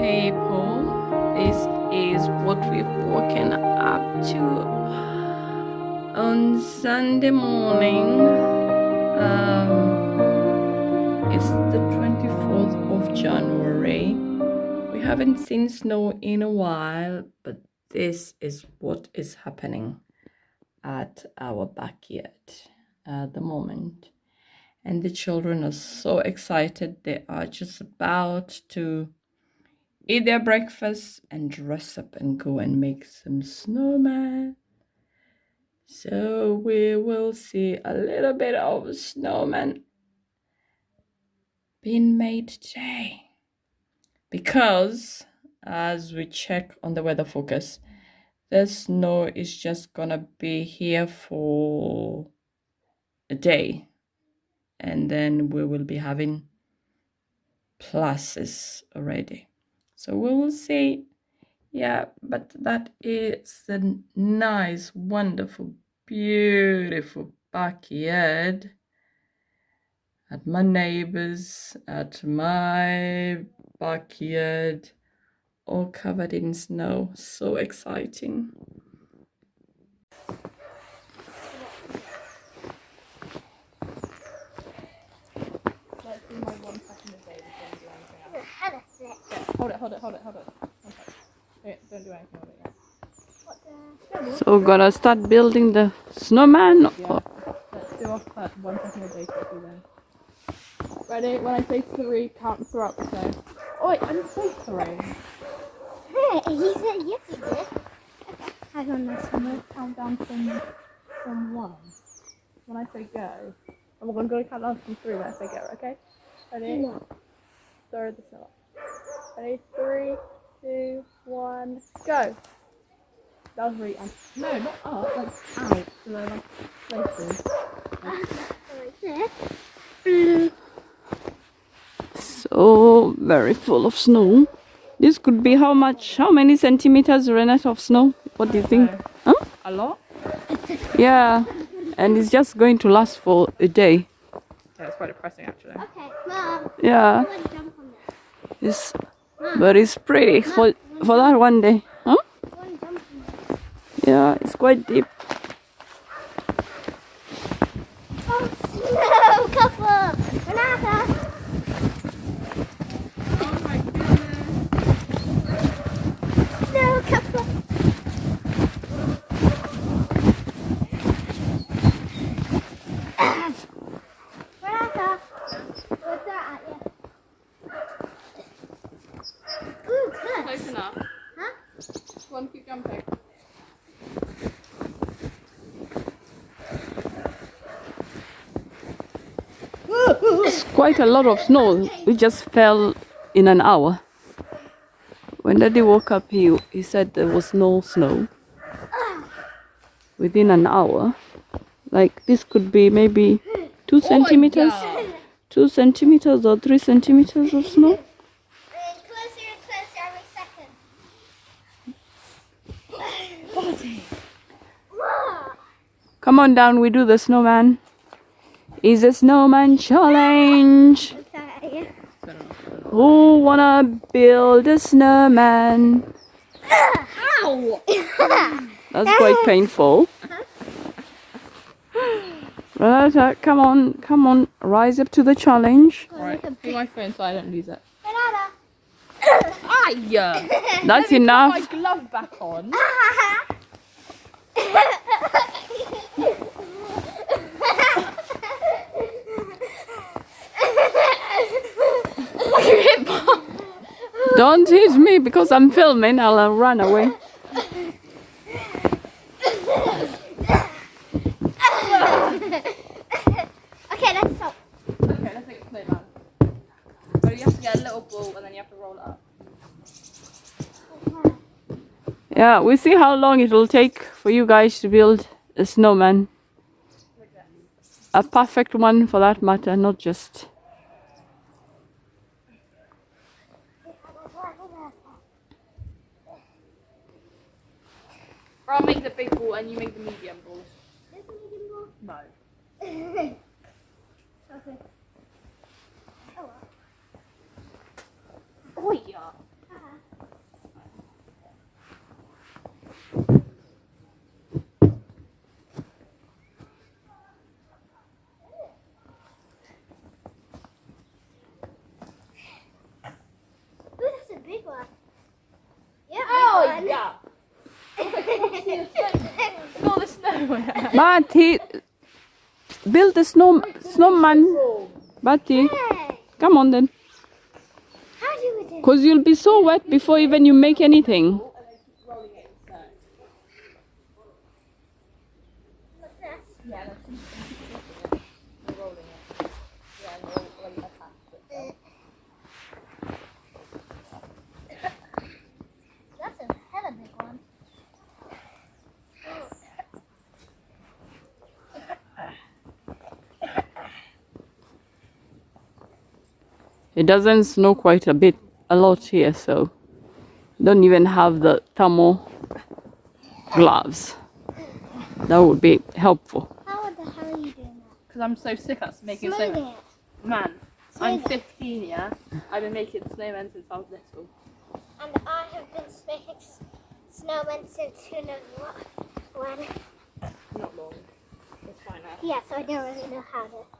people, this is what we've woken up to on Sunday morning. Um, it's the 24th of January. We haven't seen snow in a while, but this is what is happening at our backyard at the moment. And the children are so excited. They are just about to eat their breakfast and dress up and go and make some snowman. So we will see a little bit of snowman being made today. Because as we check on the weather focus, the snow is just gonna be here for a day and then we will be having pluses already so we will see. Yeah but that is a nice wonderful beautiful backyard at my neighbors at my backyard all covered in snow. So exciting Hold it, hold it, hold it, hold it. Okay, eh, don't do anything with it yet. so we're gonna start building the snowman Yeah. Let's do off that one second a day then. Ready? When I say three, count throughout up, snow. Oh wait, I didn't say three. Hey, he said yes, he did. Hang on, this I'm gonna count down from from one. When I say go, and we're gonna count down from three when I say go. Okay? Ready? No. Throw the snow up. Ready? Three, two, one, go. That was really un- no, not up, like out. So they're like places. Like this. So very full of snow this could be how much how many centimeters Renata of snow what do you think So, huh A lot? yeah and it's just going to last for a day Yeah, it's quite depressing actually. Okay, Mom. yeah I want to jump on that. it's but it's pretty. For for that one day. Huh? I want to jump on that. yeah it's quite deep Oh, snow couple. Renata. Oh my goodness. Snow couple. Renata. What's that at you? Ooh, good. Close enough. Huh? Go on, keep jumping. it's quite a lot of snow. It just fell in an hour. When daddy woke up he he said there was no snow. Within an hour. Like this could be maybe two centimeters. Two centimeters or three centimeters of snow. Come on down we do the snowman is a snowman challenge What's that at you? who wanna build a snowman Ow! that's quite painful Renata, uh, come on, come on, rise up to the challenge. Right, put my phone so I don't lose it. Banana. Aye! That's Let me put enough. my glove back on. Don't hit me because I'm filming. I'll uh, run away. okay, let's stop. Okay, let's make a snowman. So you have to get a little ball and then you have to roll it up. Yeah, we see how long it will take for you guys to build a snowman. A perfect one for that matter, not just. Or I'll make the big ball and you make the medium ball. This medium ball? No. okay. Oh well. Oh yeah. Uh-huh. Build the snow snowman. Bati, Hey, come on then. how do we do? Cause you'll be so wet before even you make anything. That's a hella big one. It doesn't snow quite a bit, a lot here, so don't even have the thermal gloves. That would be helpful. How the hell are you doing that Because I'm so sick at making that? snowmen. Smoothing it. Man, I'm Smooth it. 15, yeah? I've been making snowmen since I was little. And I have been making snowmen since who knows what. When. Not long. It's fine now. Yeah, so I don't really know how to.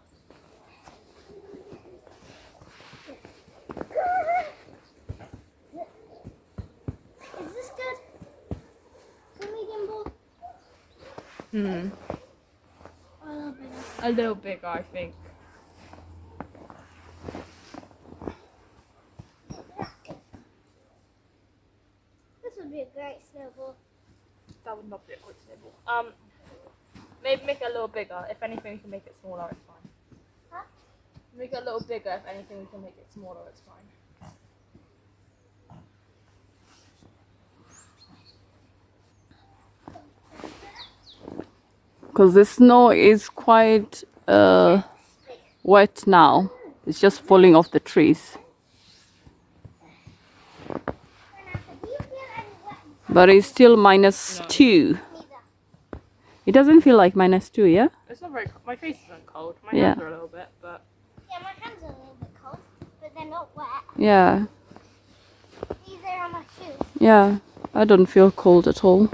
Is this good? For medium ball? Hmm. A little of- A little bigger, I think. This would be a great snowball. That would not be a good snowball. Um, maybe make it a little bigger. If anything, we can make it smaller. It's fine. Huh? Make it a little bigger. If anything, we can make it smaller. It's fine. Because the snow is quite uh, wet now. It's just falling off the trees. Renata, do you feel any wet But it's still minus two. It doesn't feel like minus two, yeah? It's not very. Co- my face isn't cold. My Yeah. hands are a little bit, but Yeah, my hands are a little bit cold, but they're not wet. Yeah, Neither are my shoes. yeah. I don't feel cold at all.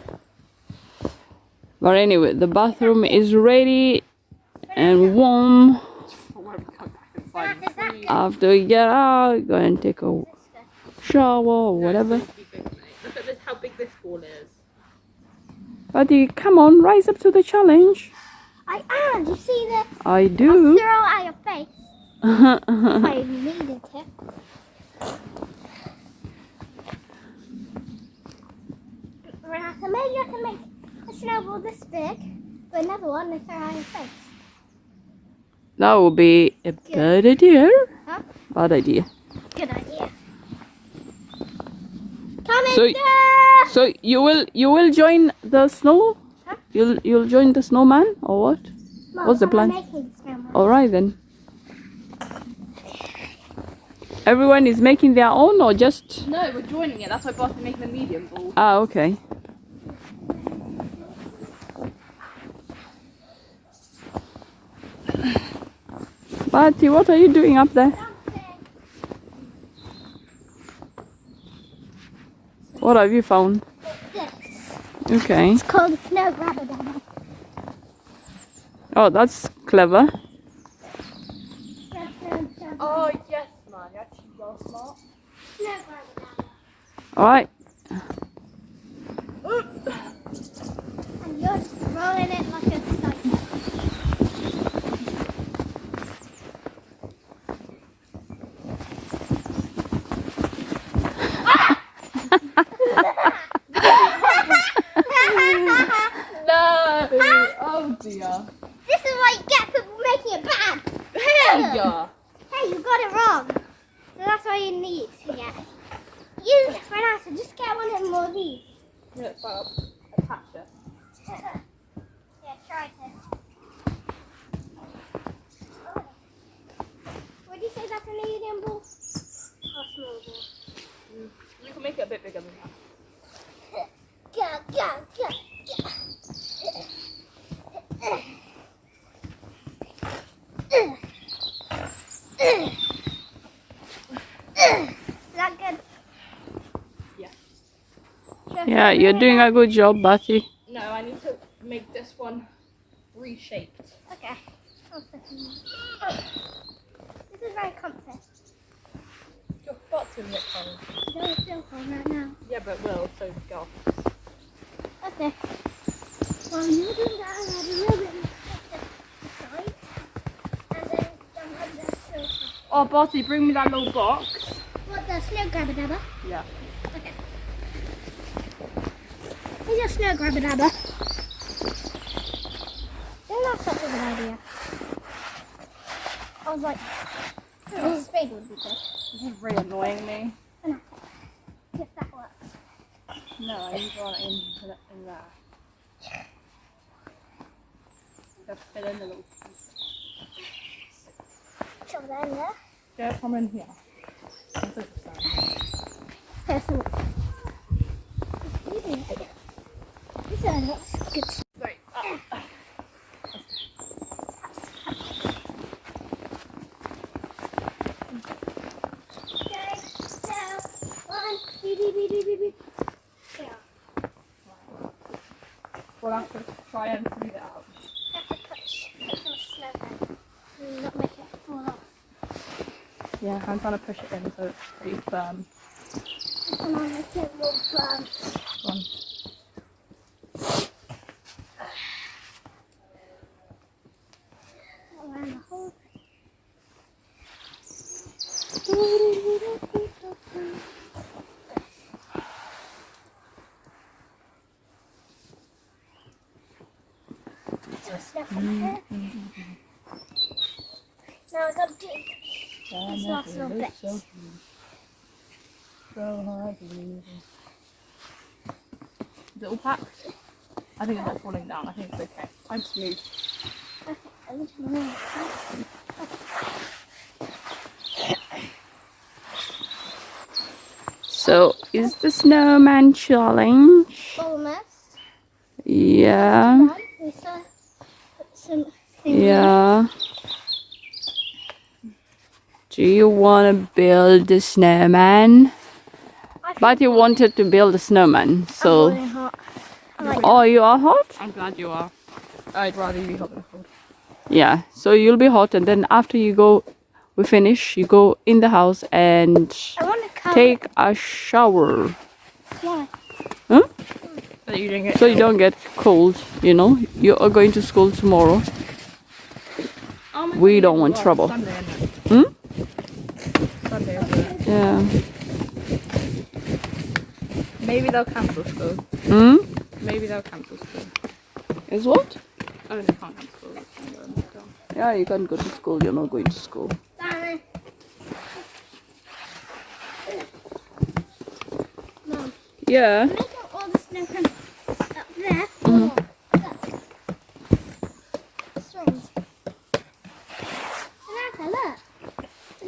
But anyway, the bathroom is ready and warm. where we go back inside. Renata, is that good? After we get out, go and take a shower or whatever. Look at this. How big this ball is. Buddy, come on, rise up to the challenge. I am. Do you see this? I I'll do. throw it at your face if I needed to. Renata, maybe I can make a snowball this big, but another one throw it your face. that would be a bad idea. Huh? Bad idea. Good idea. Coming So- there! So you will you will join the snow? Huh? You'll you'll join the snowman or what? Mum, what's the I'm plan? All right then. Everyone is making their own or just No, we're joining it. That's why Boston making the medium ball. ah okay. Patty, what are you doing up there? What have you found? This. Okay. It's called a snow grabber down Oh, that's clever. Oh yes, 哎 Yeah, you're doing a good job, Batty. No, I need to make this one reshaped. Okay. This is very comfy. Your butt's in it cold. No, it's still cold right now. Yeah, but it will, so go. Okay. Well, you do that and have a little bit. And then jump over the snow. Oh, Barty, bring me that little box. What, the snow grabber dabber? Yeah. Here's your snow grabber dabber. Then that's such a good idea. I was like, oh, a spade would be good. This is really annoying me. If that works. No, I need one in, in there. Just fill in the little piece. Shove that in there. Yeah, come in here. Is fine. There's some. This uh, looks good. Sorry. Ah. Okay, so one, beep, beep, beep, beep, beep. Yeah. We'll have to try and smooth it out. Have to push, put some snow down and not make it fall off. Yeah, I'm trying to push it in so it's pretty firm. Come on, make it more firm. One. Around the whole So snap on here. Now I gotta do These last little bits. So, so hard to believe. Is it all packed? I think it's not falling down. I think it's okay. I'm smooth to know. So, is the snowman challenge? Almost. Yeah. Done. We still put some things in. Yeah. Do you want to build a snowman? But you wanted to build a snowman, I'm so. boiling hot. Like Oh, you are hot? I'm glad you are. I'd rather you be hot than cold. Yeah. So you'll be hot, and then after you go, we finish, you go in the house and I want to cover take a shower. Why? So you didn't get So you don't get cold, you know? You are going to school tomorrow. We don't want trouble. Sunday. Hmm? Sunday. Yeah. Maybe they'll cancel school. Hmm? Maybe they'll cancel school. Is what? Oh, they can't cancel school. They can go and go. Yeah, you can go to school. You're not going to school. Darren. Mom, Yeah. make up all the snow from up there. Mhm. Look. Strings. Renata, look.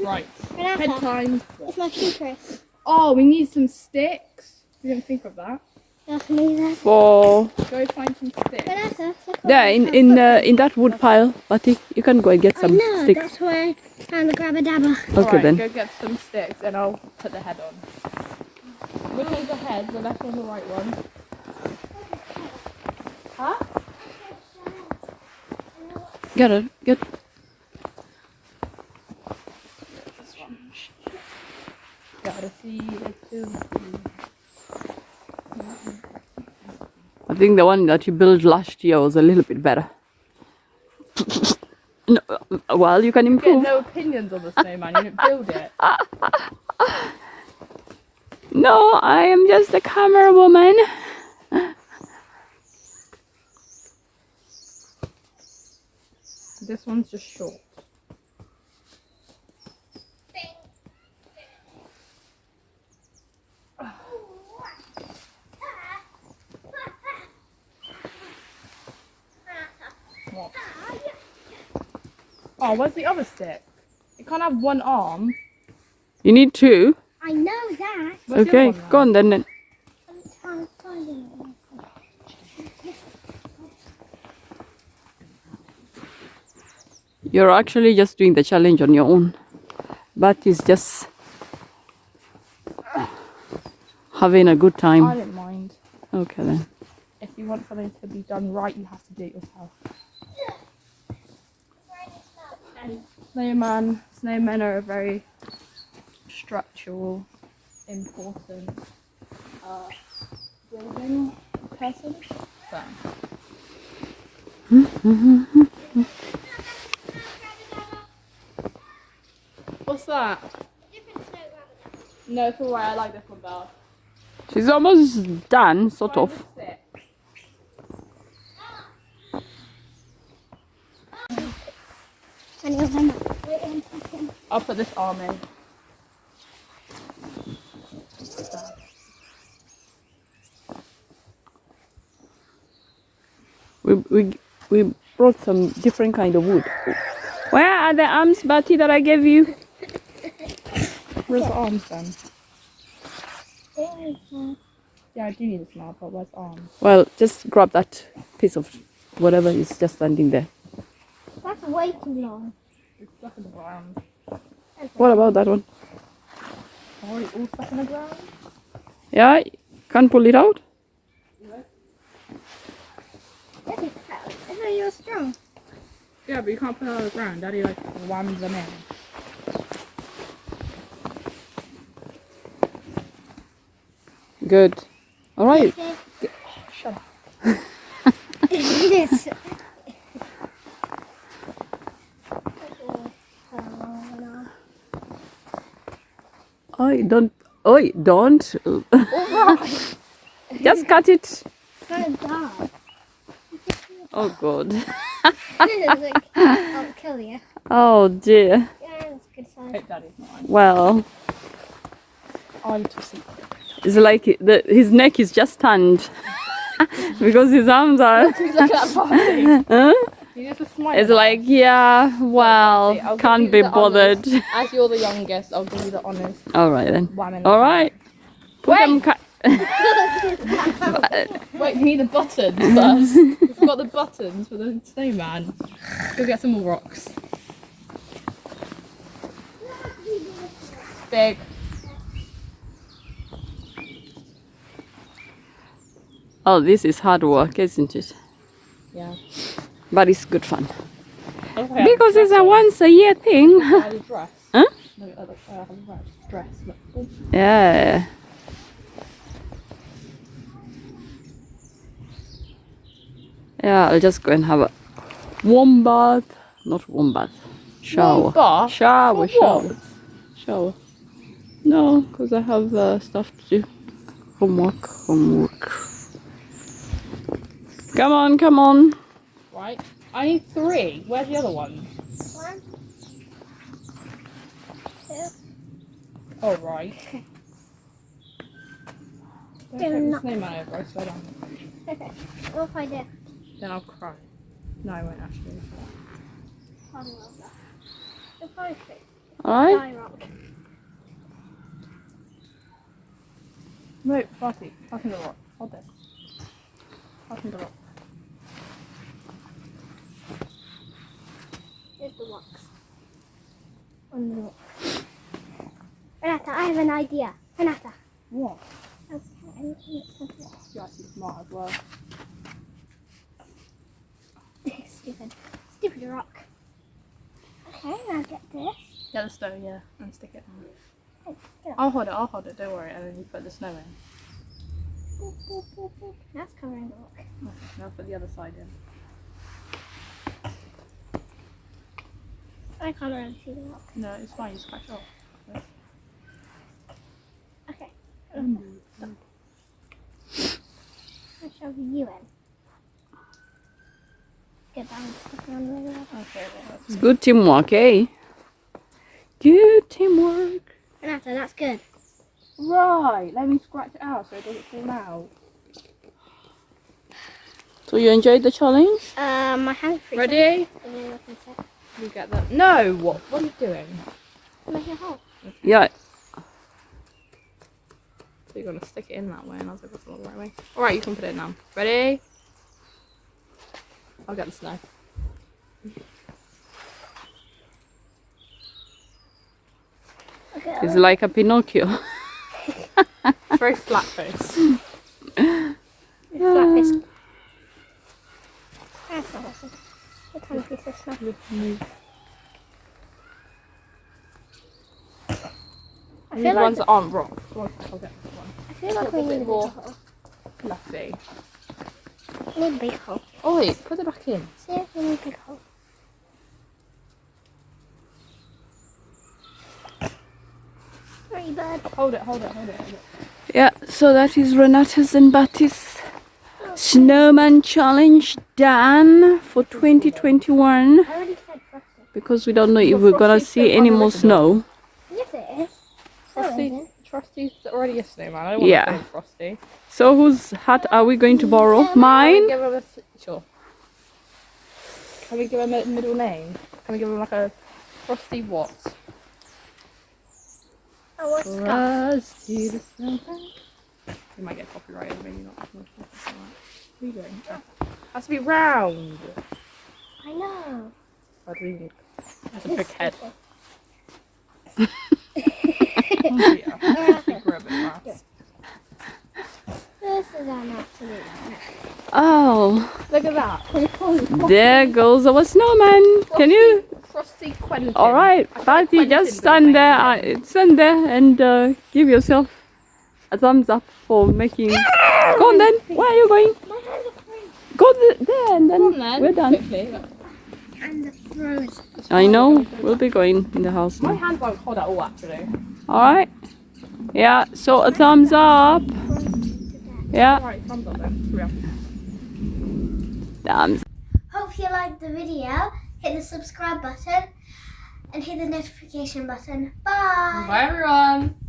Right. Renata, Bedtime. it's my shoe case. Oh, we need some sticks. We didn't think of that. I can use that. For Go find some sticks. Renata, look what yeah, in in uh, in that wood pile, Bati, you can go and get I some know, sticks. that's where I found the grabber dabber. Okay Alright, then. Go get some sticks and I'll put the head on. Which one's the head? The left one, the right one? Huh? Get it. Get. Gotta see. I think the one that you built last year was a little bit better. no, well, you can Get improve. no opinions on the snowman. You didn't build it. No, I am just a camera woman. This one's just short. What? Oh, where's the other stick? It can't have one arm. You need two. I know that. Where's the okay, go on then. then. I'm trying to find it. You're actually just doing the challenge on your own. But it's just having a good time. I didn't mind. Okay then. If you want something to be done right, you have to do it yourself. Snowman, snowmen are a very structural, important uh, building person. So, What's that? No, it's alright. I like this one better. She's almost done, sort of. Sit. Any of them? Wait one second. I'll put this arm in. We, we, we brought some different kind of wood. Where are the arms, Betty, that I gave you? Where's the arms then? There we go. Yeah, I do need this now, but where's arms? Well, just grab that piece of whatever is just standing there. That's way too long. It's stuck in the ground. What about that one? Oh, are we all stuck in the ground? Yeah, can't pull it out? Look at. I thought you were strong. Yeah, but you can't put it on the ground. Daddy like whams them in. Good. All right. Okay. Shut up. Yes. I don't. Oi, don't. just cut it. Oh, God. I'll kill you. Oh, dear. Yeah, that's good size. Hope Daddy's not. Well, I need to see. it's like the, his neck is just turned because his arms are. Look at that body. Huh? You just a smile. It's like, yeah, well, I'll can't be the bothered. As you're the youngest, I'll give you the honours. All right then. Wham in All right. Put them. Ca- Wait, you need the buttons first. We've got the buttons for the snowman. Go get some more rocks. Big. oh, this is hard work, isn't it? Yeah. But it's good fun Okay, because it's a once a year thing. I have a dress. Huh? No, I have a dress. Yeah. Yeah, I'll just go and have a warm bath. Not warm bath. Shower. Warm bath? Shower, shower. Shower. No, because I have uh, stuff to do. Homework, homework. Come on, come on. Right. I need three. Where's the other one? One, Oh, right. Don't They're take the not- snowman over, I swear down. what if I do? Then I'll cry. No, I won't actually. I love that. The perfect. Alright? Die rock. No, Barty, passing the rock. Hold this. Passing the rock. Here's the rocks. On the rock. Renata, I have an idea. Renata. What? Okay. You're actually smart as well. Stupid. Stupid rock. Okay, now get this. Get the stone, yeah, and stick it on. Oh, up. I'll hold it, I'll hold it, don't worry, and then you put the snow in. Boop, boop, boop. That's covering the rock. Okay, now put the other side in. I can't really see the rock. No, it's fine, you scratch off. Okay. Um, I'll show you in. Get down stuff on the rock. Okay, well, that's It's good teamwork, eh? Good teamwork. Renata, that's good. Right, let me scratch it out so it doesn't fall out. So you enjoyed the challenge? Um, my free. Ready? I'm gonna look into it. You get that. No, what? What are you doing? Make a hole. Yeah. So you're gonna stick it in that way, and I was like, that's not the right way. Alright, you can put it in now. Ready? I'll get the snow. It's like a Pinocchio. It's very flat face. It's flat fish. That's awesome. A ah. tiny piece of snow. I These feel like ones that aren't rock. Well, I'll get this one. I feel like Put a we bit need a big more. hole. Fluffy. We need a big hole. Oh, Ollie, put it back in. See if we can hold. Sorry, bud. Hold it, hold it, hold it, hold it. Yeah, so that is Renata's and Batty's snowman challenge done for 2021 I already said frosty. because we don't know if we're gonna see any more snow. Yes, it is. No, Frosty. Frosty's already a snowman. I don't want Yeah. to Frosty. So whose hat are we going to borrow? Mine? give him a s- sure. Can we give him a middle name? Can we give him like a Frosty what? Oh, what's? Frosty the snowman. We might get copyrighted, maybe not. What are you doing? Ah. Has to be round. I know. I think has a big head. This yeah. I think we're a bit fast. is an absolute Oh, Look at that. Can we call it there goes our snowman. Can you? Frosty Quentin? All right, I thought Batty, Quentin just stand there. Uh, stand there and uh, give yourself a thumbs up for making. Go on then. Where are you going? My hands are free. Go th- there and then, on then. we're done. Quickly. And the. I know. We'll be going in the house My now. hands won't hold at all actually. All right. Yeah. So a thumbs up. Yeah. Alright, thumbs up then. Here we are. Thumbs. Hope you liked the video. Hit the subscribe button and hit the notification button. Bye. Bye everyone.